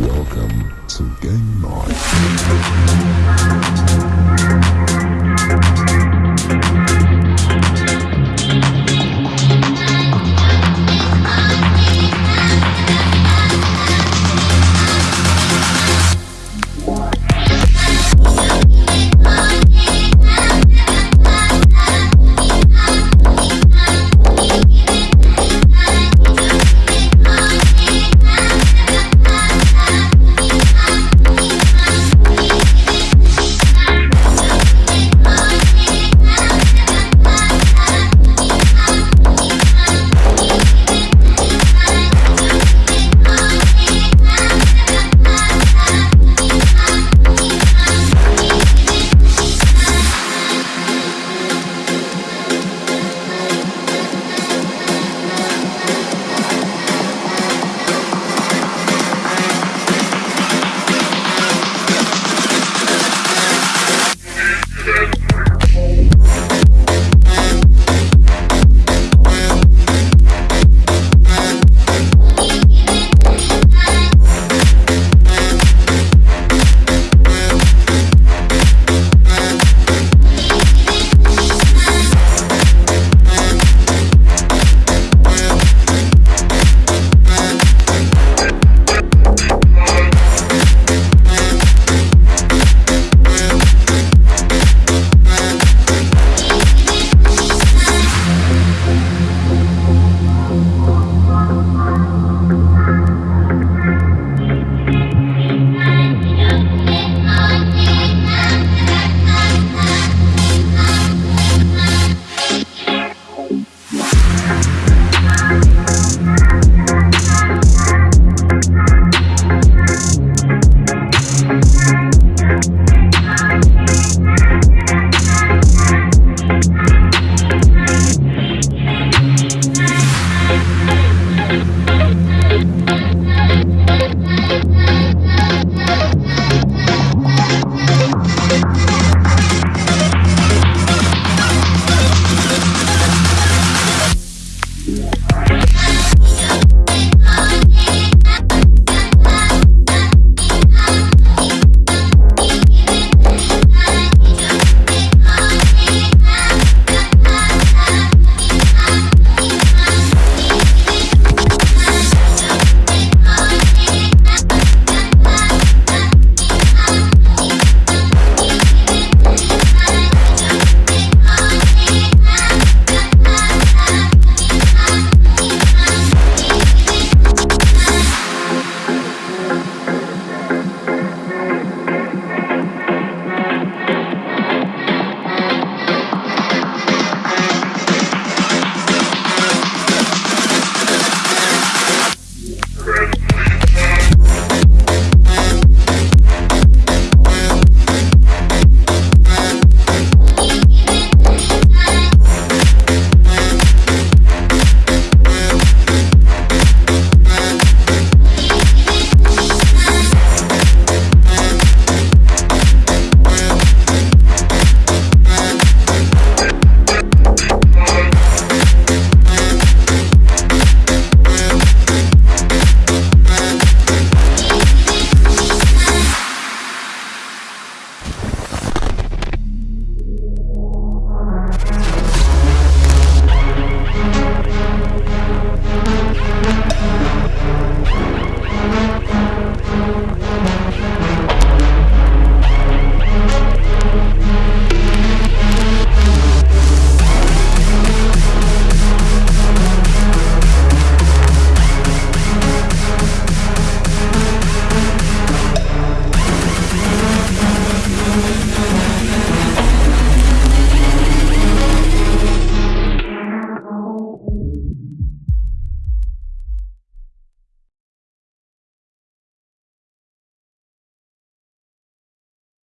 Welcome to Game Night.